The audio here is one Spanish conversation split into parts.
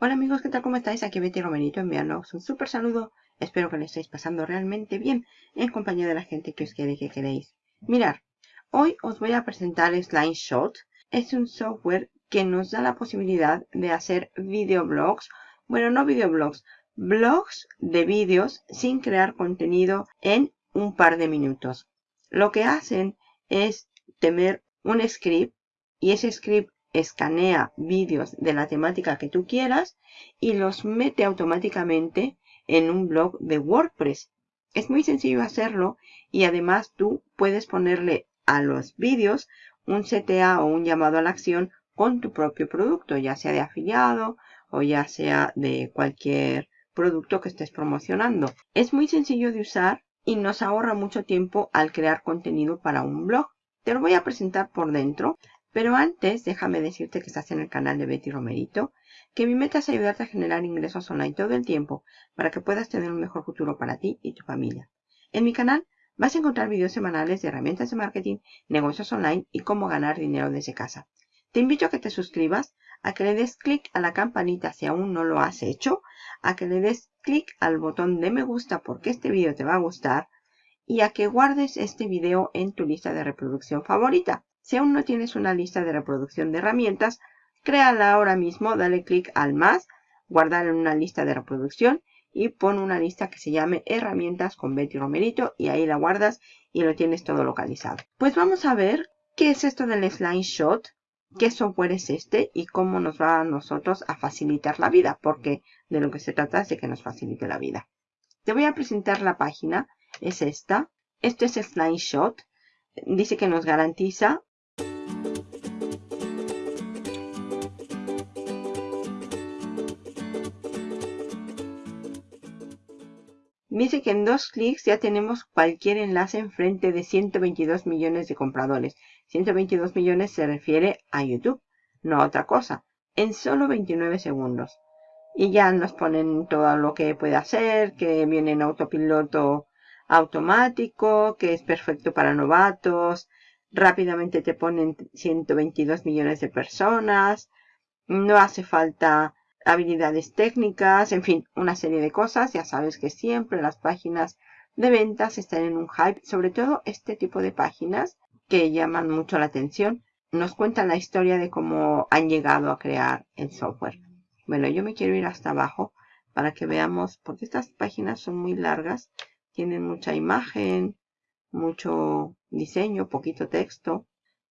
Hola amigos, ¿qué tal? ¿Cómo estáis? Aquí Betty Romerito enviándoos un súper saludo. Espero que le estéis pasando realmente bien en compañía de la gente que os quiere que queréis. Mirar, hoy os voy a presentar Slideshot. Es un software que nos da la posibilidad de hacer videoblogs. Bueno, no videoblogs, blogs de vídeos sin crear contenido en un par de minutos. Lo que hacen es tener un script y ese script escanea vídeos de la temática que tú quieras y los mete automáticamente en un blog de WordPress. Es muy sencillo hacerlo y además tú puedes ponerle a los vídeos un CTA o un llamado a la acción con tu propio producto, ya sea de afiliado o ya sea de cualquier producto que estés promocionando. Es muy sencillo de usar y nos ahorra mucho tiempo al crear contenido para un blog. Te lo voy a presentar por dentro. Pero antes, déjame decirte que estás en el canal de Betty Romerito, que mi meta es ayudarte a generar ingresos online todo el tiempo para que puedas tener un mejor futuro para ti y tu familia. En mi canal vas a encontrar videos semanales de herramientas de marketing, negocios online y cómo ganar dinero desde casa. Te invito a que te suscribas, a que le des clic a la campanita si aún no lo has hecho, a que le des clic al botón de me gusta porque este video te va a gustar y a que guardes este video en tu lista de reproducción favorita. Si aún no tienes una lista de reproducción de herramientas, créala ahora mismo, dale clic al más, guardar en una lista de reproducción y pon una lista que se llame herramientas con Betty Romerito y ahí la guardas y lo tienes todo localizado. Pues vamos a ver qué es esto del Slideshot, qué software es este y cómo nos va a nosotros a facilitar la vida, porque de lo que se trata es de que nos facilite la vida. Te voy a presentar la página, es esta. Esto es Slideshot. Dice que nos garantiza Dice que en dos clics ya tenemos cualquier enlace enfrente de 122 millones de compradores. 122 millones se refiere a YouTube, no a otra cosa. En solo 29 segundos. Y ya nos ponen todo lo que puede hacer, que viene en autopiloto automático, que es perfecto para novatos. Rápidamente te ponen 122 millones de personas. No hace falta habilidades técnicas, en fin, una serie de cosas. Ya sabes que siempre las páginas de ventas están en un hype, sobre todo este tipo de páginas que llaman mucho la atención. Nos cuentan la historia de cómo han llegado a crear el software. Bueno, yo me quiero ir hasta abajo para que veamos, porque estas páginas son muy largas, tienen mucha imagen, mucho diseño, poquito texto,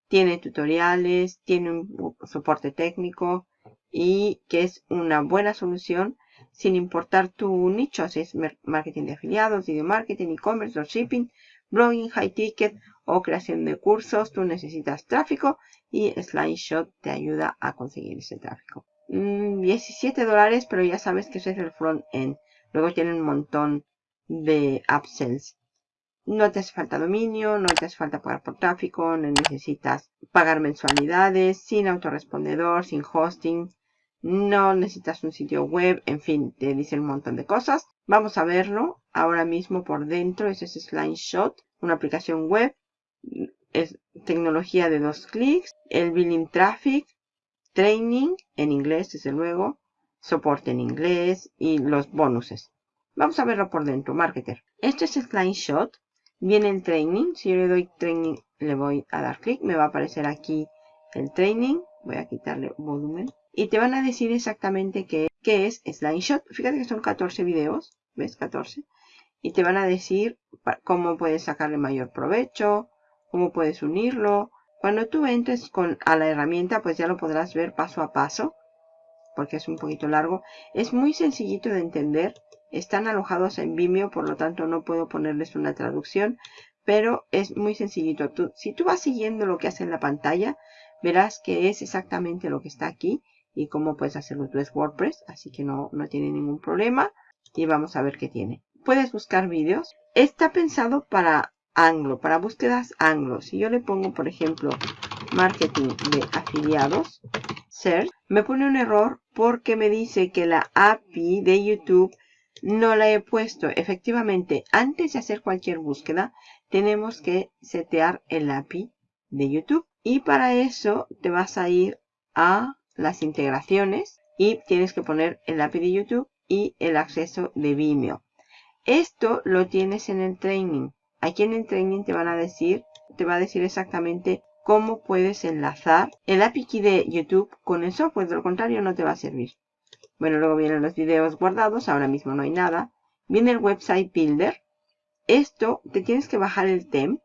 tiene tutoriales, tiene un soporte técnico, y que es una buena solución sin importar tu nicho, si es marketing de afiliados, video marketing, e-commerce, shipping, blogging, high ticket o creación de cursos, tú necesitas tráfico y Slideshot te ayuda a conseguir ese tráfico. 17 mm, dólares, pero ya sabes que es el front end. Luego tienen un montón de upsells. No te hace falta dominio, no te hace falta pagar por tráfico, no necesitas pagar mensualidades, sin autorrespondedor, sin hosting, no necesitas un sitio web, en fin, te dice un montón de cosas. Vamos a verlo ahora mismo por dentro. Ese es Slideshot, una aplicación web. Es tecnología de dos clics. El billing traffic, training en inglés, desde luego, soporte en inglés y los bonuses. Vamos a verlo por dentro, marketer. Este es Slideshot. Viene el training. Si yo le doy training, le voy a dar clic. Me va a aparecer aquí el training. Voy a quitarle volumen y te van a decir exactamente qué, qué es Slideshot. Fíjate que son 14 videos, ¿ves? 14. Y te van a decir cómo puedes sacarle mayor provecho, cómo puedes unirlo. Cuando tú entres con, a la herramienta, pues ya lo podrás ver paso a paso, porque es un poquito largo. Es muy sencillito de entender. Están alojados en Vimeo, por lo tanto no puedo ponerles una traducción, pero es muy sencillito. Tú, si tú vas siguiendo lo que hace en la pantalla, verás que es exactamente lo que está aquí y cómo puedes hacerlo tú es WordPress, así que no, no tiene ningún problema. Y vamos a ver qué tiene. Puedes buscar vídeos. Está pensado para anglo, para búsquedas anglo. Si yo le pongo, por ejemplo, marketing de afiliados, search, me pone un error porque me dice que la API de YouTube no la he puesto. Efectivamente, antes de hacer cualquier búsqueda, tenemos que setear el API de YouTube. Y para eso te vas a ir a las integraciones, y tienes que poner el API de YouTube y el acceso de Vimeo. Esto lo tienes en el training. Aquí en el training te van a decir, te va a decir exactamente cómo puedes enlazar el API de YouTube con el software. De lo contrario no te va a servir. Bueno, luego vienen los videos guardados. Ahora mismo no hay nada. Viene el website builder. Esto te tienes que bajar el theme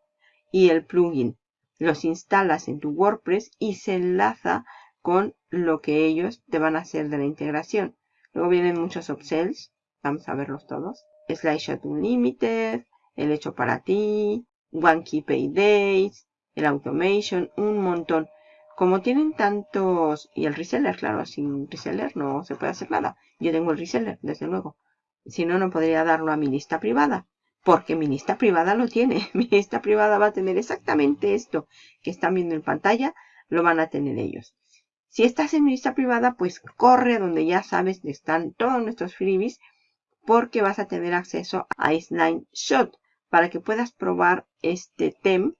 y el plugin. Los instalas en tu WordPress y se enlaza con lo que ellos te van a hacer de la integración. Luego vienen muchos upsells. Vamos a verlos todos. Slideshot Unlimited, el hecho para ti, One Key Pay Days, el Automation, un montón. Como tienen tantos... Y el reseller, claro, sin reseller no se puede hacer nada. Yo tengo el reseller, desde luego. Si no, no podría darlo a mi lista privada. Porque mi lista privada lo tiene. Mi lista privada va a tener exactamente esto que están viendo en pantalla. Lo van a tener ellos. Si estás en mi lista privada, pues corre donde ya sabes que están todos nuestros freebies. Porque vas a tener acceso a Iceline Shot. Para que puedas probar este theme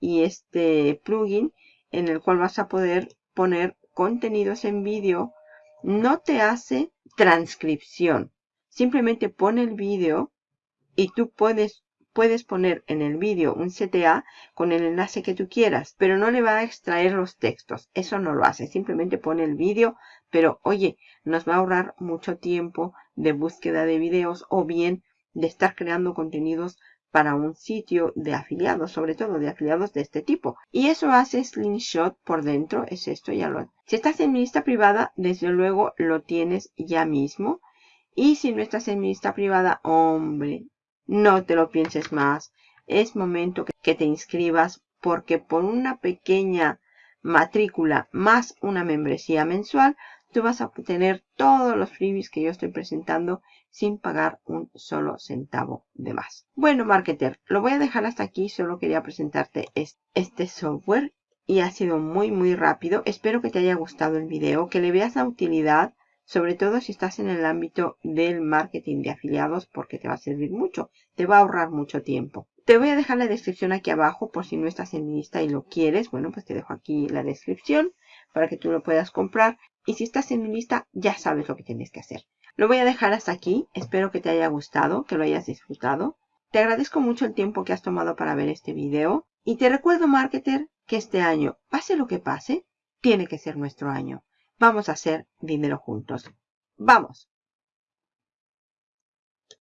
y este plugin en el cual vas a poder poner contenidos en vídeo. No te hace transcripción. Simplemente pone el vídeo y tú puedes, puedes poner en el vídeo un CTA con el enlace que tú quieras, pero no le va a extraer los textos. Eso no lo hace. Simplemente pone el vídeo, pero oye, nos va a ahorrar mucho tiempo de búsqueda de videos o bien de estar creando contenidos para un sitio de afiliados, sobre todo de afiliados de este tipo. Y eso hace Slingshot por dentro, es esto, ya lo... Si estás en mi lista privada, desde luego lo tienes ya mismo. Y si no estás en mi lista privada, hombre, no te lo pienses más. Es momento que te inscribas porque por una pequeña matrícula más una membresía mensual, tú vas a obtener todos los freebies que yo estoy presentando sin pagar un solo centavo de más. Bueno, marketer, lo voy a dejar hasta aquí. Solo quería presentarte este software y ha sido muy, muy rápido. Espero que te haya gustado el video, que le veas la utilidad, sobre todo si estás en el ámbito del marketing de afiliados, porque te va a servir mucho. Te va a ahorrar mucho tiempo. Te voy a dejar la descripción aquí abajo por si no estás en lista y lo quieres. Bueno, pues te dejo aquí la descripción para que tú lo puedas comprar. Y si estás en mi lista, ya sabes lo que tienes que hacer. Lo voy a dejar hasta aquí. Espero que te haya gustado, que lo hayas disfrutado. Te agradezco mucho el tiempo que has tomado para ver este video. Y te recuerdo, marketer, que este año, pase lo que pase, tiene que ser nuestro año. Vamos a hacer dinero juntos. ¡Vamos!